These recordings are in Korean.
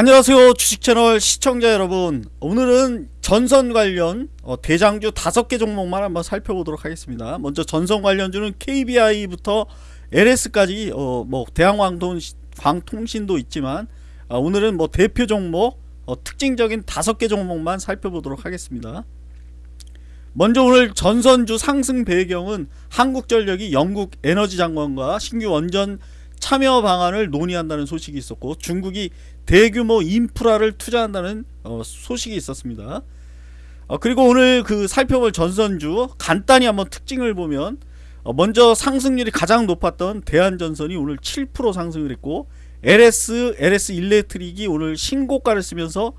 안녕하세요 주식채널 시청자 여러분. 오늘은 전선 관련 어, 대장주 다섯 개 종목만 한번 살펴보도록 하겠습니다. 먼저 전선 관련주는 KBI부터 LS까지 어, 뭐 대한광통신, 도 있지만 어, 오늘은 뭐 대표 종목 어, 특징적인 다섯 개 종목만 살펴보도록 하겠습니다. 먼저 오늘 전선주 상승 배경은 한국전력이 영국 에너지 장관과 신규 원전 참여 방안을 논의한다는 소식이 있었고 중국이 대규모 인프라를 투자한다는 어, 소식이 있었습니다. 어, 그리고 오늘 그 살펴볼 전선주 간단히 한번 특징을 보면 어, 먼저 상승률이 가장 높았던 대한전선이 오늘 7% 상승을 했고 LS, LS 일렉트릭이 오늘 신고가를 쓰면서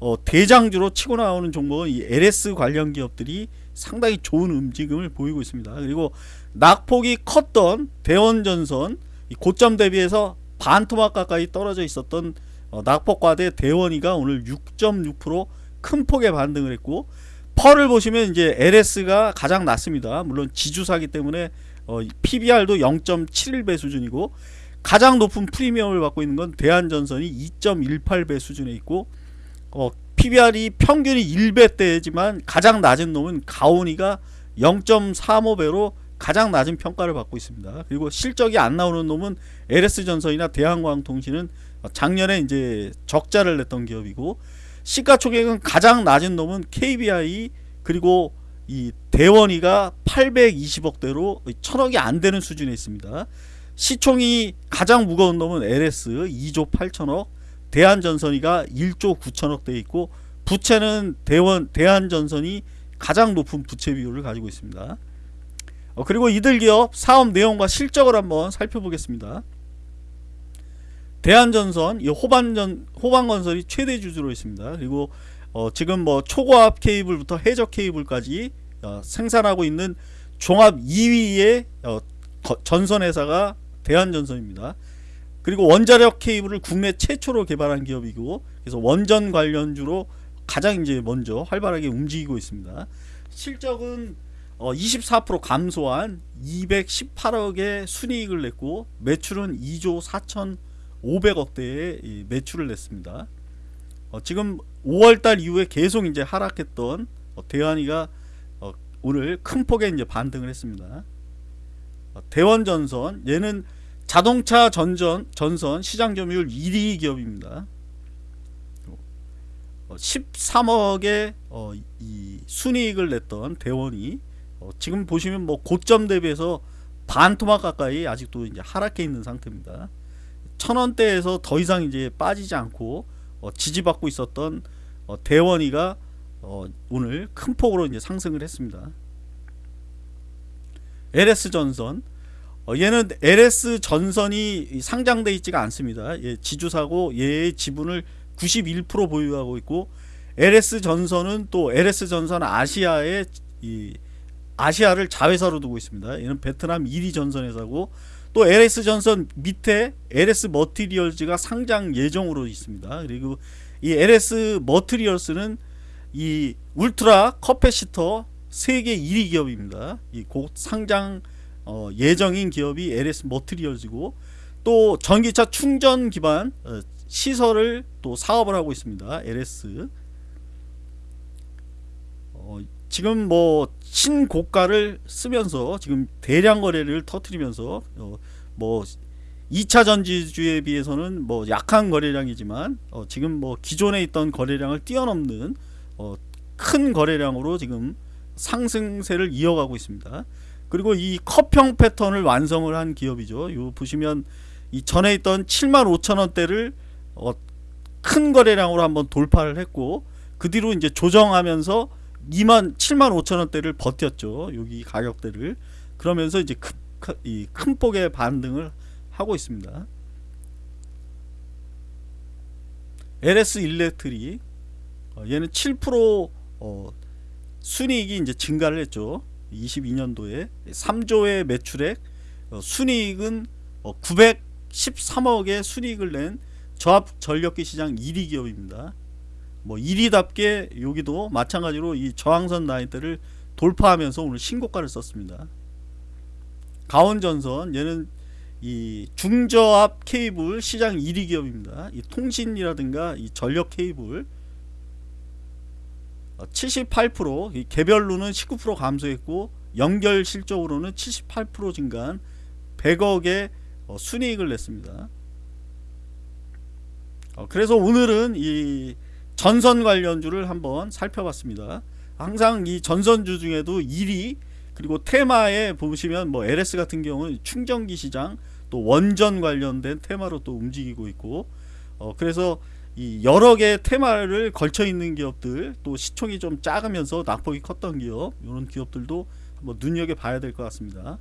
어, 대장주로 치고 나오는 종목은 이 LS 관련 기업들이 상당히 좋은 움직임을 보이고 있습니다. 그리고 낙폭이 컸던 대원전선 고점 대비해서 반 토막 가까이 떨어져 있었던 어, 낙폭과대 대원이가 오늘 6.6%큰 폭의 반등을 했고 펄을 보시면 이제 LS가 가장 낮습니다. 물론 지주사기 때문에 어, PBR도 0.71배 수준이고 가장 높은 프리미엄을 받고 있는 건 대한전선이 2.18배 수준에 있고 어, PBR이 평균이 1배대지만 가장 낮은 놈은 가온이가 0.35배로 가장 낮은 평가를 받고 있습니다. 그리고 실적이 안 나오는 놈은 LS전선이나 대한광통신은 작년에 이제 적자를 냈던 기업이고 시가총액은 가장 낮은 놈은 KBI 그리고 이 대원이가 820억대로 천억이 안 되는 수준에 있습니다. 시총이 가장 무거운 놈은 LS 2조 8천억, 대한전선이가 1조 9천억 돼 있고 부채는 대원 대한전선이 가장 높은 부채 비율을 가지고 있습니다. 어, 그리고 이들 기업 사업 내용과 실적을 한번 살펴보겠습니다. 대한전선, 이 호반전, 호반건설이 최대 주주로 있습니다. 그리고 어, 지금 뭐 초고압 케이블부터 해적 케이블까지 어, 생산하고 있는 종합 2위의 어, 전선회사가 대한전선입니다. 그리고 원자력 케이블을 국내 최초로 개발한 기업이고 그래서 원전 관련주로 가장 이제 먼저 활발하게 움직이고 있습니다. 실적은 어, 24% 감소한 218억의 순이익을 냈고 매출은 2조 4,500억대의 매출을 냈습니다. 어, 지금 5월달 이후에 계속 이제 하락했던 어, 대한이가 어, 오늘 큰 폭의 이제 반등을 했습니다. 어, 대원전선 얘는 자동차 전전 전선 시장 점유율 1위 기업입니다. 13억의 어, 이 순이익을 냈던 대원이 어, 지금 보시면 뭐 고점 대비해서 반 토막 가까이 아직도 이제 하락해 있는 상태입니다. 천 원대에서 더 이상 이제 빠지지 않고 어, 지지받고 있었던 어, 대원이가 어, 오늘 큰 폭으로 이제 상승을 했습니다. LS 전선 어, 얘는 LS 전선이 상장돼 있지가 않습니다. 예, 지주사고 얘의 지분을 91% 보유하고 있고 LS 전선은 또 LS 전선 아시아의 이 아시아를 자회사로 두고 있습니다. 얘는 베트남 1위 전선회사고 또 LS 전선 밑에 LS 머티리얼즈가 상장 예정으로 있습니다. 그리고 이 LS 머티리얼즈는 이 ultra capacitor 세계 1위 기업입니다. 이 곧 상장 어, 예정인 기업이 LS 머티리얼즈고 또 전기차 충전 기반 어, 시설을 또 사업을 하고 있습니다. LS 어, 지금 뭐 신고가를 쓰면서 지금 대량 거래를 터트리면서 어, 뭐 2차 전지주에 비해서는 뭐 약한 거래량이지만 어, 지금 뭐 기존에 있던 거래량을 뛰어넘는 어, 큰 거래량으로 지금 상승세를 이어가고 있습니다. 그리고 이 컵형 패턴을 완성을 한 기업이죠. 요 보시면 이 전에 있던 7만 5천 원대를 어, 큰 거래량으로 한번 돌파를 했고 그 뒤로 이제 조정하면서 2만 7만 5천 원대를 버텼죠. 여기 가격대를 그러면서 이제 큰, 큰 폭의 반등을 하고 있습니다. LS 일렉트릭 어, 얘는 7% 어, 순이익이 이제 증가를 했죠. 22년도에 3조의 매출액 어, 순이익은 어, 913억의 순이익을 낸 저압 전력기 시장 1위 기업입니다. 뭐 1위답게 여기도 마찬가지로 이 저항선 라인대를 돌파하면서 오늘 신고가를 썼습니다. 가온전선 얘는 이 중저압 케이블 시장 1위 기업입니다. 이 통신이라든가 이 전력 케이블 78%, 이 개별로는 19% 감소했고 연결 실적으로는 78% 증가한 100억의 어, 순이익을 냈습니다. 어, 그래서 오늘은 이 전선 관련주를 한번 살펴봤습니다. 항상 이 전선주 중에도 1위 그리고 테마에 보시면 뭐 LS 같은 경우는 충전기 시장 또 원전 관련된 테마로 또 움직이고 있고 어 그래서 이 여러 개의 테마를 걸쳐 있는 기업들 또 시총이 좀 작으면서 낙폭이 컸던 기업 이런 기업들도 한번 눈여겨 봐야 될 것 같습니다.